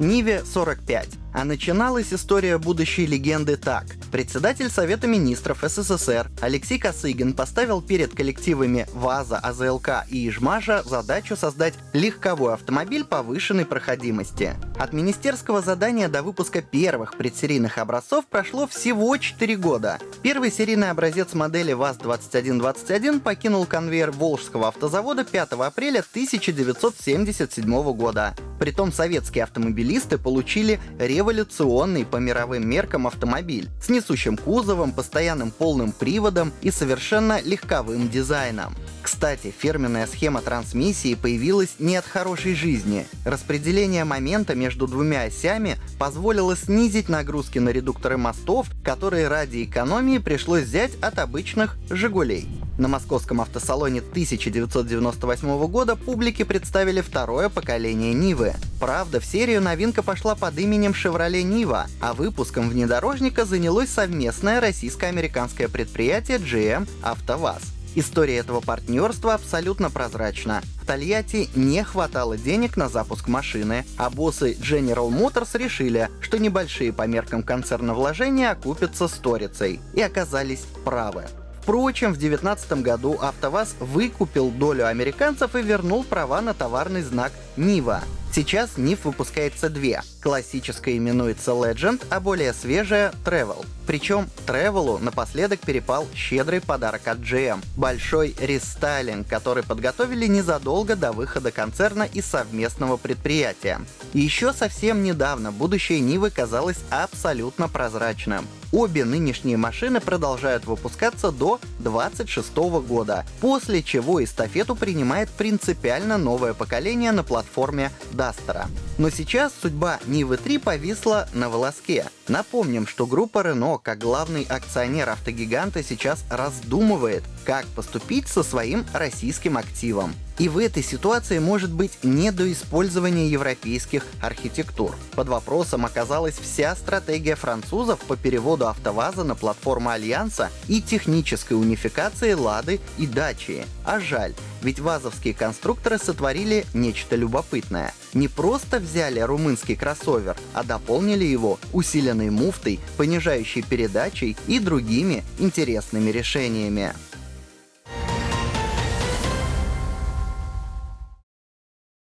Ниве 45. А начиналась история будущей легенды так. Председатель Совета министров СССР Алексей Косыгин поставил перед коллективами ВАЗа, АЗЛК и Ижмаша задачу создать легковой автомобиль повышенной проходимости. От министерского задания до выпуска первых предсерийных образцов прошло всего 4 года. Первый серийный образец модели ВАЗ-2121 покинул конвейер Волжского автозавода 5 апреля 1977 года. Притом советские автомобилисты получили революционный по мировым меркам автомобиль с несущим кузовом, постоянным полным приводом и совершенно легковым дизайном. Кстати, фирменная схема трансмиссии появилась не от хорошей жизни. Распределение момента между двумя осями позволило снизить нагрузки на редукторы мостов, которые ради экономии пришлось взять от обычных «Жигулей». На московском автосалоне 1998 года публике представили второе поколение Нивы. Правда, в серию новинка пошла под именем Chevrolet Niva, а выпуском внедорожника занялось совместное российско-американское предприятие GM «АвтоВАЗ». История этого партнерства абсолютно прозрачна. В Тольятти не хватало денег на запуск машины, а боссы General Motors решили, что небольшие по меркам концерна вложения окупятся сторицей, и оказались правы. Впрочем, в 2019 году АвтоВАЗ выкупил долю американцев и вернул права на товарный знак Нива. Сейчас НИФ выпускается две. Классическая именуется Legend, а более свежая — Travel. Причем Travel'у напоследок перепал щедрый подарок от GM — большой рестайлинг, который подготовили незадолго до выхода концерна и совместного предприятия. Еще совсем недавно будущее Нивы казалось абсолютно прозрачным. Обе нынешние машины продолжают выпускаться до 2026 года, после чего эстафету принимает принципиально новое поколение на платформе Дастера. Но сейчас судьба Нивы 3 повисла на волоске. Напомним, что группа Renault, как главный акционер автогиганта, сейчас раздумывает, как поступить со своим российским активом. И в этой ситуации может быть не до использования европейских архитектур. Под вопросом оказалась вся стратегия французов по переводу АвтоВАЗа на платформу Альянса и технической унификации Лады и Дачи. А жаль, ведь вазовские конструкторы сотворили нечто любопытное. Не просто взяли румынский кроссовер, а дополнили его усиленной муфтой, понижающей передачей и другими интересными решениями.